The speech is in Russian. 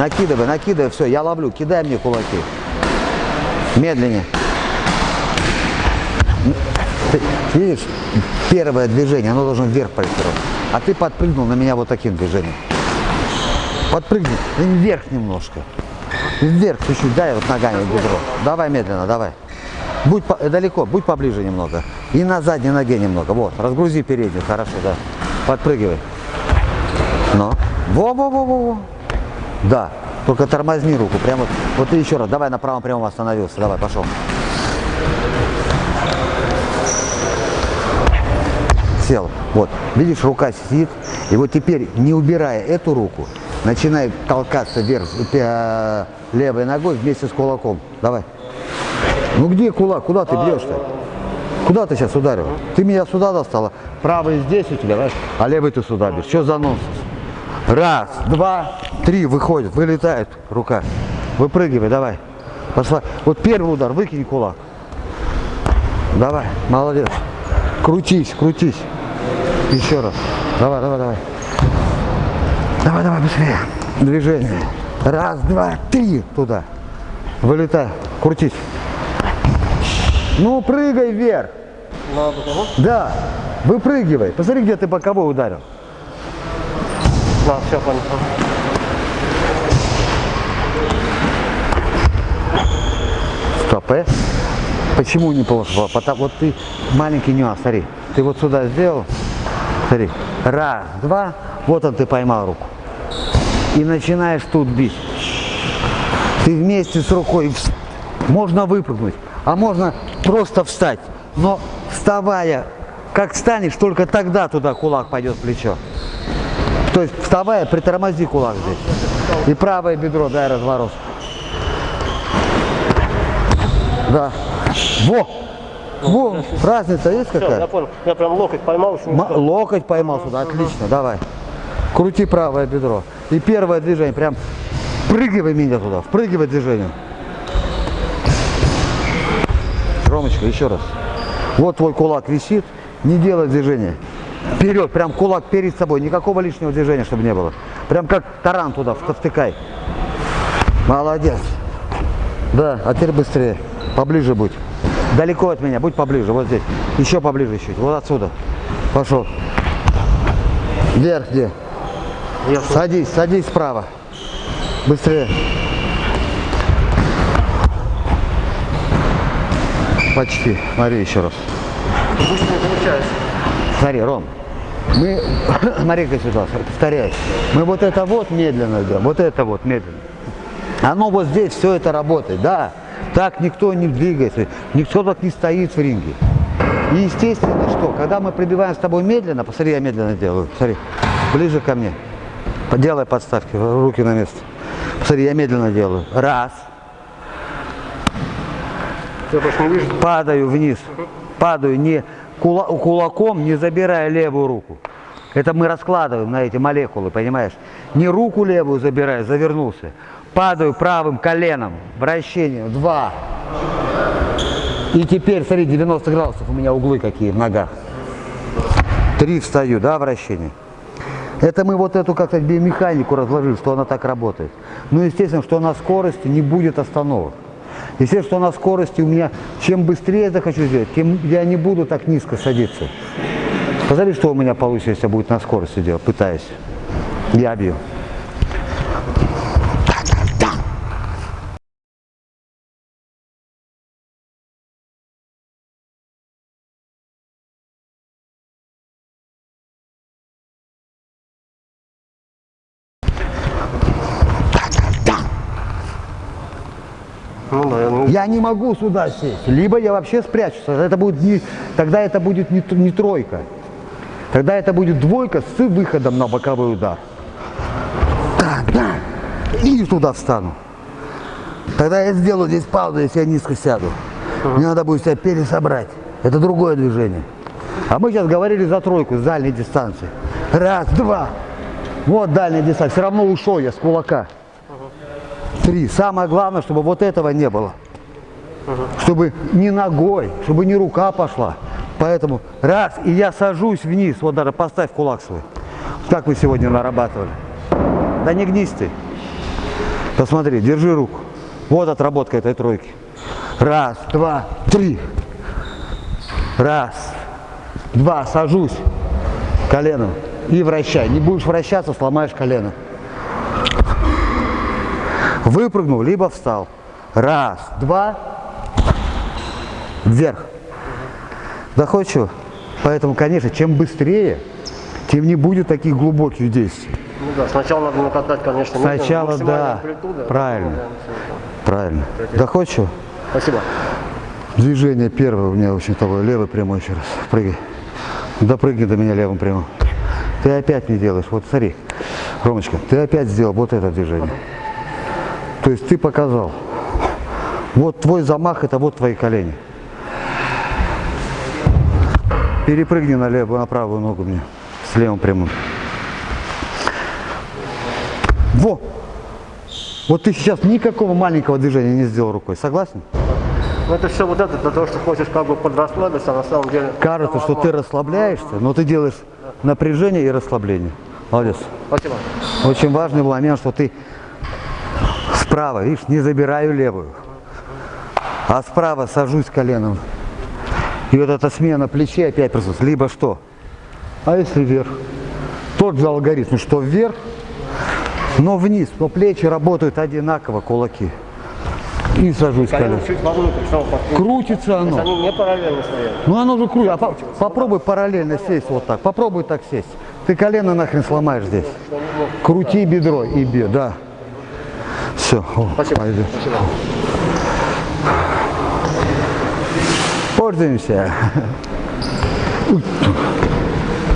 Накидывай, накидывай, все, я ловлю, кидай мне кулаки. Медленнее. Видишь, первое движение, оно должно вверх проектировать. А ты подпрыгнул на меня вот таким движением. Подпрыгни вверх немножко. Вверх чуть-чуть, дай вот ногами бедро. Давай медленно, давай. Будь по, далеко, будь поближе немного. И на задней ноге немного. Вот, разгрузи переднюю, хорошо, да. Подпрыгивай. Но. Во-во-во-во. Да, только тормозни руку. Прямо, вот ты еще раз. Давай на правом прямом остановился. Давай, пошел. Сел. Вот, видишь, рука сидит. И вот теперь, не убирая эту руку, начинай толкаться вверх э, левой ногой вместе с кулаком. Давай. Ну где кулак? Куда ты бьешь-то? Куда ты сейчас ударил? Ты меня сюда достала. Правый здесь у тебя, знаешь, а левый ты сюда бьешь. Что за нонсенс? Раз, два, три, выходит, вылетает рука. Выпрыгивай, давай. Пошла. Вот первый удар, выкинь кулак. Давай, молодец. Крутись, крутись. Еще раз. Давай, давай, давай. Давай, давай, быстрее. Движение. Раз, два, три. Туда. Вылетай. Крутись. Ну, прыгай вверх. На боковую? Да. Выпрыгивай. Посмотри, где ты боковой ударил. На, все, понял. Стоп, э? Почему не плохо? Потому вот ты маленький нюанс, смотри. Ты вот сюда сделал. Смотри. Раз, два. Вот он ты поймал руку. И начинаешь тут бить. Ты вместе с рукой можно выпрыгнуть, а можно просто встать. Но вставая, как встанешь, только тогда туда кулак пойдет в плечо. То есть вставая, притормози кулак здесь. И правое бедро дай разворот. Да. Во! Во! Разница есть Все, я какая? понял. Я прям локоть поймал. М-. Локоть поймал сюда, отлично, давай. Крути правое бедро. И первое движение, прям впрыгивай меня туда, впрыгивай движением. Ромочка, еще раз. Вот твой кулак висит, не делай движения. Вперед, прям кулак перед собой, никакого лишнего движения, чтобы не было. Прям как таран туда вт- втыкай. Молодец. Да, а теперь быстрее. Поближе будь. Далеко от меня, будь поближе, вот здесь. Еще поближе чуть, вот отсюда. Пошел. Вверх где? Я Садись, садись справа. Быстрее. Почти. Смотри еще раз. быстро не получается. Смотри, Ром, мы, смотри-ка сюда, повторяю, мы вот это вот медленно делаем, вот это вот медленно. Оно вот здесь все это работает, да, так никто не двигается, никто так не стоит в ринге. И естественно, что, когда мы прибиваем с тобой медленно, посмотри, я медленно делаю, смотри, ближе ко мне, делай подставки, руки на место. Посмотри, я медленно делаю. Раз, падаю вниз, падаю не кула- кулаком, не забирая левую руку. Это мы раскладываем на эти молекулы, понимаешь? Не руку левую забираю, завернулся. Падаю правым коленом, вращением, два. И теперь, смотри, 90 градусов у меня углы какие в ногах. Три встаю, да, вращение. Это мы вот эту как-то биомеханику разложили, что она так работает. Ну, естественно, что на скорости не будет остановок. Естественно, на скорости у меня, чем быстрее я захочу сделать, тем я не буду так низко садиться. Посмотри, что у меня получится, если будет на скорости делать, пытаюсь. Я бью. Ну да, ну, Я не могу сюда сесть. Либо я вообще спрячусь. Это будет не, тогда это будет не, не тройка. Тогда это будет двойка с выходом на боковой удар. Так, да. И туда встану. Тогда я сделаю здесь паузу, если я низко сяду. Мне надо будет себя пересобрать. Это другое движение. А мы сейчас говорили за тройку с дальней дистанции. Раз, два. Вот дальняя дистанция. Все равно ушел я с кулака. Три. Самое главное, чтобы вот этого не было. Чтобы не ногой, чтобы не рука пошла. Поэтому раз, и я сажусь вниз. Вот даже поставь кулак свой. Как вы сегодня нарабатывали. Да не гнись ты. Посмотри, держи руку. Вот отработка этой тройки. Раз, два, три. Раз, два, сажусь коленом и вращай. Не будешь вращаться, сломаешь колено. Выпрыгнул, либо встал. Раз, два, вверх. Доходчиво? Поэтому, конечно, чем быстрее, тем не будет таких глубоких действий. Ну да, сначала надо накатать, конечно, Сначала, да, а правильно. Правильно. Доходчиво? Спасибо. Движение первое у меня очень того. Левый прямой еще раз. Прыгай. Допрыгни до меня левым прямым. Ты опять не делаешь. Вот смотри, Ромочка, ты опять сделал вот это движение. То есть ты показал. Вот твой замах, это вот твои колени. Перепрыгни на левую, на правую ногу мне. С левым прямым. Во! Вот ты сейчас никакого маленького движения не сделал рукой. Согласен? Ну это все вот это для того, что хочешь как бы подрасслабиться, а на самом деле... Кажется, что ты расслабляешься, но ты делаешь напряжение и расслабление. Молодец. Спасибо. Очень важный момент, что ты справа, видишь, не забираю левую, а справа сажусь коленом. И вот эта смена плечей опять присутствует. Либо что? А если вверх? Тот же алгоритм, что вверх, но вниз, но плечи работают одинаково, кулаки. И сажусь Колено. Крутится оно. Они не параллельно стоят. Ну оно же крутит. А по- попробуй параллельно сесть вот так. Попробуй так сесть. Ты колено нахрен сломаешь здесь. Крути бедро и бе, да. Все. Спасибо. Пойду. Спасибо. Пользуемся.